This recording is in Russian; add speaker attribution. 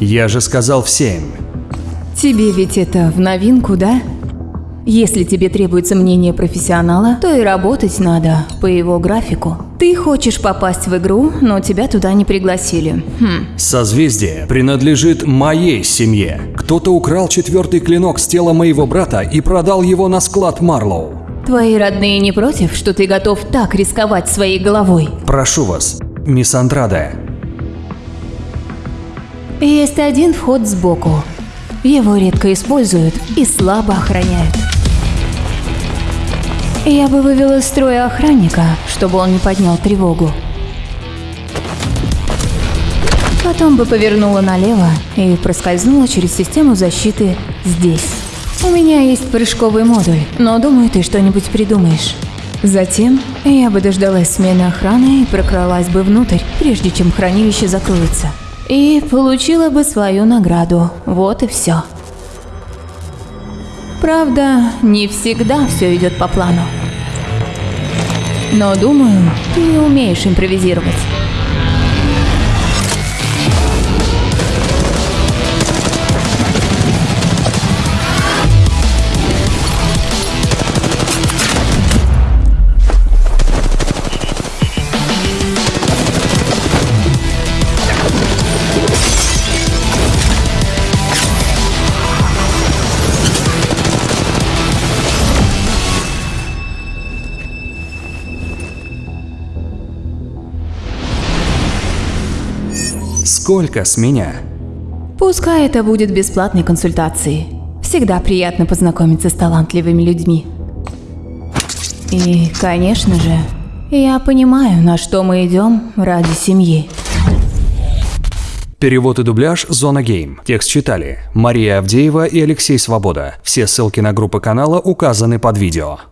Speaker 1: Я же сказал в семь.
Speaker 2: Тебе ведь это в новинку, да? Если тебе требуется мнение профессионала, то и работать надо по его графику. Ты хочешь попасть в игру, но тебя туда не пригласили. Хм.
Speaker 1: Созвездие принадлежит моей семье. Кто-то украл четвертый клинок с тела моего брата и продал его на склад Марлоу.
Speaker 2: Твои родные не против, что ты готов так рисковать своей головой?
Speaker 1: Прошу вас, мисс Андрада.
Speaker 2: Есть один вход сбоку. Его редко используют и слабо охраняют. Я бы вывела из строя охранника, чтобы он не поднял тревогу. Потом бы повернула налево и проскользнула через систему защиты здесь. У меня есть прыжковый модуль, но думаю, ты что-нибудь придумаешь. Затем я бы дождалась смены охраны и прокралась бы внутрь, прежде чем хранилище закроется. И получила бы свою награду. Вот и все. Правда, не всегда все идет по плану. Но думаю, ты умеешь импровизировать.
Speaker 1: Сколько с меня?
Speaker 2: Пускай это будет бесплатной консультацией. Всегда приятно познакомиться с талантливыми людьми. И, конечно же, я понимаю, на что мы идем ради семьи.
Speaker 1: Перевод и дубляж «Зона Гейм». Текст читали Мария Авдеева и Алексей Свобода. Все ссылки на группы канала указаны под видео.